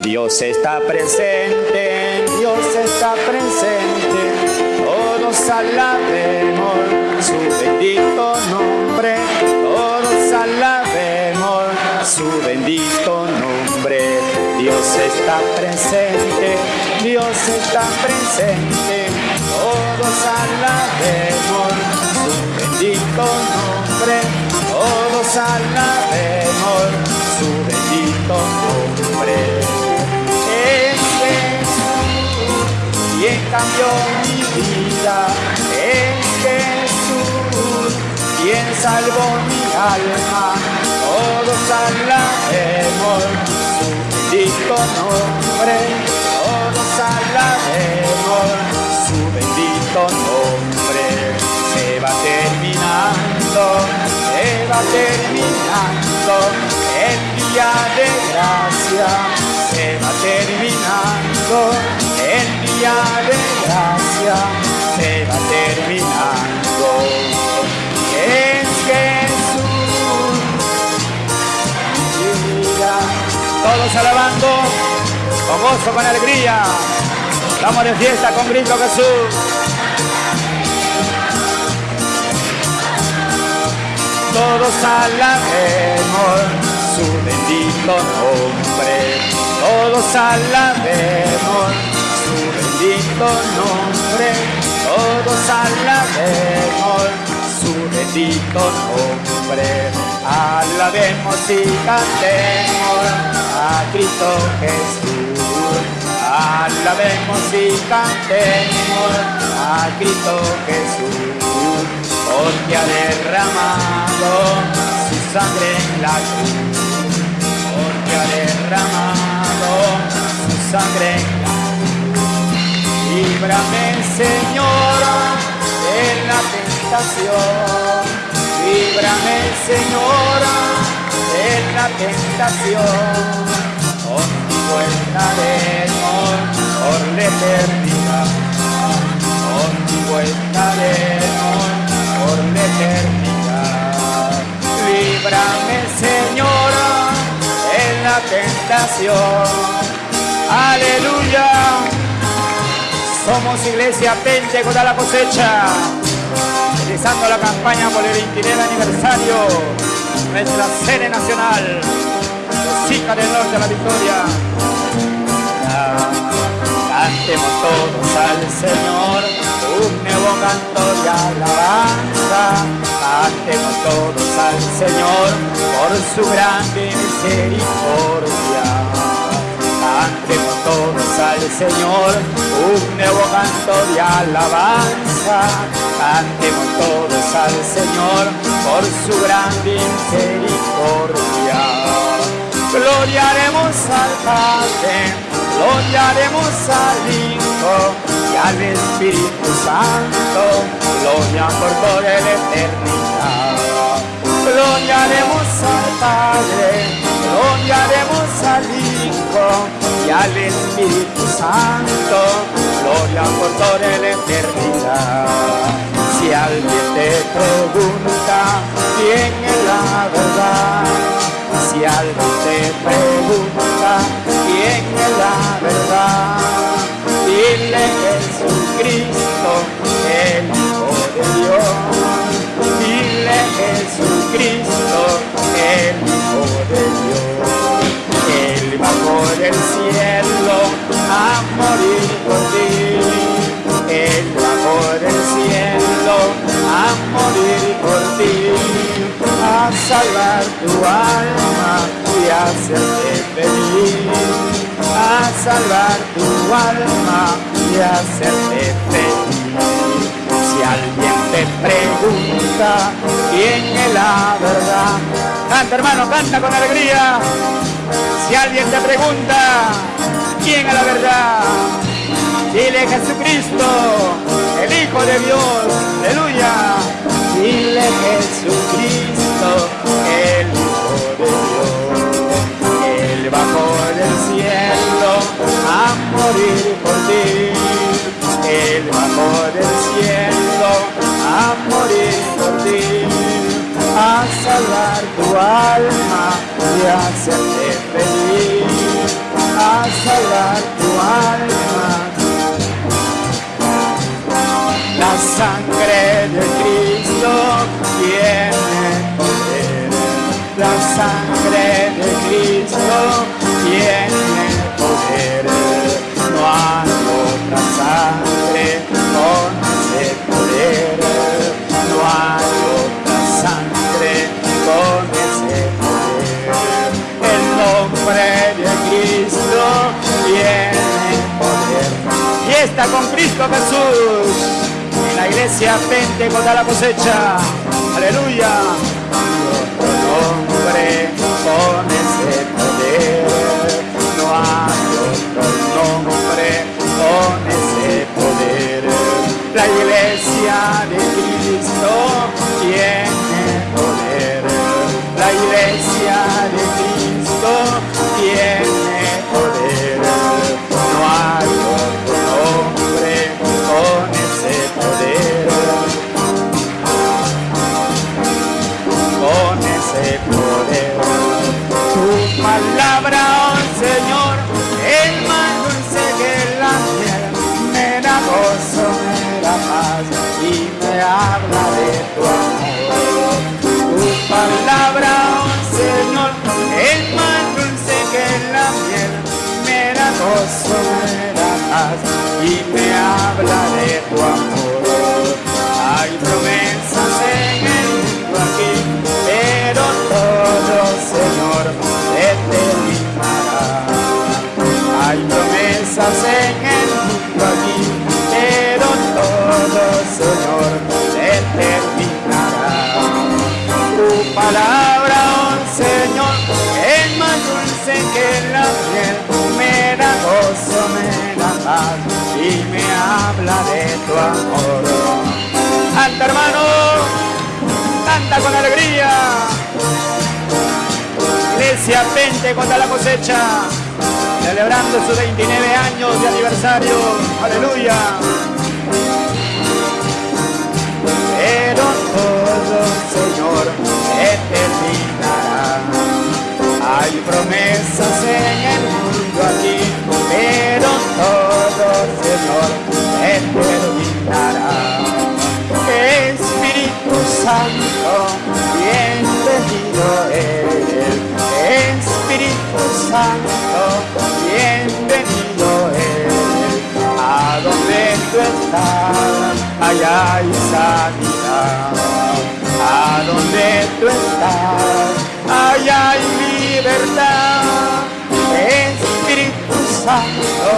Dios está presente, Dios está presente, todos alabemos su bendito nombre, todos alabemos su bendito nombre. Dios está presente, Dios está presente, todos alabemos su bendito nombre, todos alabemos su bendito nombre. Cambió mi vida. Es Jesús, quien salvó mi alma, todos alabemos su bendito nombre, todos alabemos su bendito nombre. Se va terminando, se va terminando el día de gracia, se va terminando el día de alabando con gozo, con alegría. Vamos de fiesta con grito Jesús. Todos alabemos su bendito nombre. Todos alabemos su bendito nombre, todos alabemos su bendito nombre. Alabemos y cantemos Alabemos y cantemos a Cristo Jesús, porque ha derramado su sangre en la cruz, porque ha derramado su sangre en la cruz Líbrame, Señor, en la tentación. Líbrame, Señor, en la tentación. Contigo estaremos por la eternidad. Contigo estaremos por la eternidad. Líbrame, Señor, en la tentación. Aleluya. Somos Iglesia con la cosecha, realizando la campaña por el 29 aniversario, nuestra sede nacional, hijas del norte de la victoria. Cantemos todos al Señor por su grande misericordia. Cantemos todos al Señor un nuevo canto de alabanza. Cantemos todos al Señor por su gran misericordia. Gloriaremos al Padre, gloriaremos al Hijo y al Espíritu Santo. Gloria por toda la eternidad. Gloriaremos al Padre, gloriaremos al Hijo y al Espíritu Santo, gloria por toda la eternidad. Si alguien te pregunta quién es la verdad, si alguien te pregunta quién es la verdad, por ti. Él va por el cielo a morir por ti, a salvar tu alma y hacerte feliz. A salvar tu alma y hacerte feliz. Si alguien te pregunta quién es la verdad, canta hermano, canta con alegría. Si alguien te pregunta quién es la verdad, dile Jesucristo, el Hijo de Dios, aleluya. Dile Jesucristo, el Hijo de Dios. Él bajó del cielo a morir por ti. Él bajó del cielo a morir por ti a salvar tu alma y hacerte feliz, a salvar tu alma. Sangre de Cristo tiene poder. La sangre de Cristo tiene poder. No hay otra sangre con ese poder. No hay otra sangre con ese poder. El nombre de Cristo tiene poder. Y está con Cristo Jesús la iglesia Pentecostal la cosecha. Aleluya. Otro nombre con ese poder. No hay otro nombre con ese poder. La iglesia de Cristo tiene poder. La iglesia de Cristo tiene y me habla de tu amor. Hay promesas en el mundo aquí, pero todo, Señor, se terminará. Hay promesas en el mundo aquí, pero todo, Señor, se terminará. Tu palabra, habla de tu amor. Canta hermano, canta con alegría. Iglesia Pente contra la cosecha, celebrando sus 29 años de aniversario. Aleluya. Pero todo, Señor, se terminará. Hay promesas en el mundo aquí, pero todo, Señor, se terminará. Espíritu Santo, bienvenido eres. Espíritu Santo, bienvenido eres. A donde tú estás, allá hay sanidad. A donde tú estás, allá hay libertad. Santo,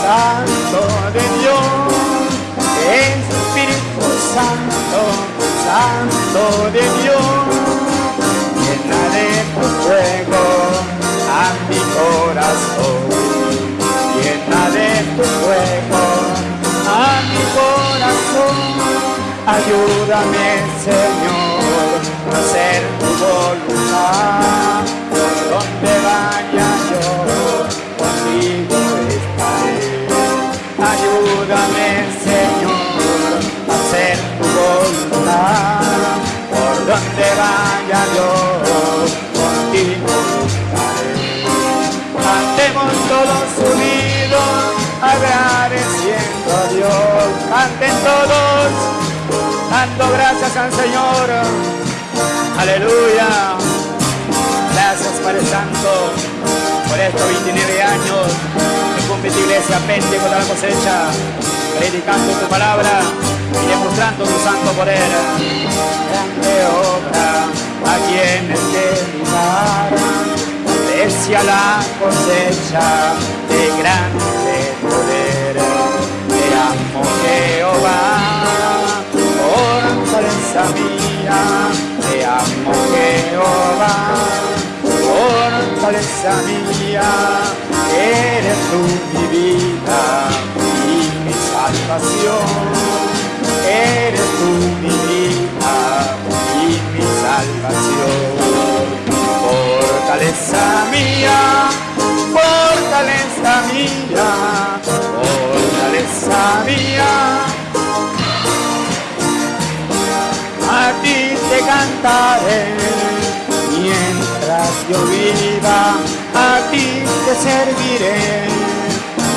Santo de Dios. Espíritu Santo, Santo de Dios, llena de tu fuego a mi corazón, llena de tu fuego a mi corazón, ayúdame Señor a hacer tu voluntad, por donde vaya Ayúdame, Señor, a hacer tu voluntad. Por donde vaya yo, contigo. Cantemos todos unidos, agradeciendo a Dios. Canten todos, dando gracias al Señor. Aleluya. Gracias, Padre Santo, por estos 29 años tu iglesia Pente contra la cosecha, predicando tu palabra y demostrando tu santo poder. Grande obra a quienes te precia la cosecha de grande mía. A ti te cantaré mientras yo viva, a ti te serviré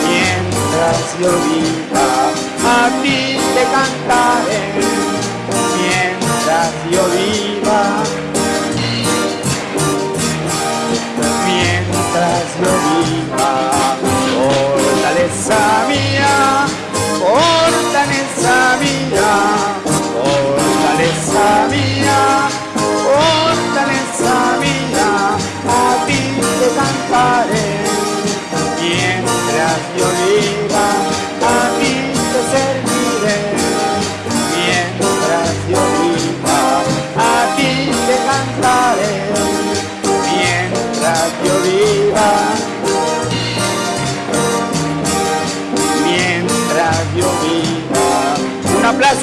mientras yo viva, a ti te cantaré mientras yo viva. Mientras yo viva, fortaleza mía,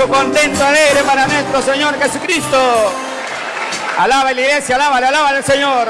aplauso contento, alegre para nuestro Señor Jesucristo. Alaba la iglesia, alaba, alaba al Señor.